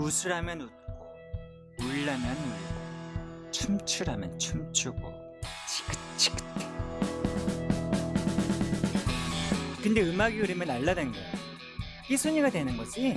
웃으라면 웃고 울라면 울고 춤추라면 춤추고 지긋지긋해. 근데 음악이 흐르면 날라다는 거야 이 순위가 되는 거지?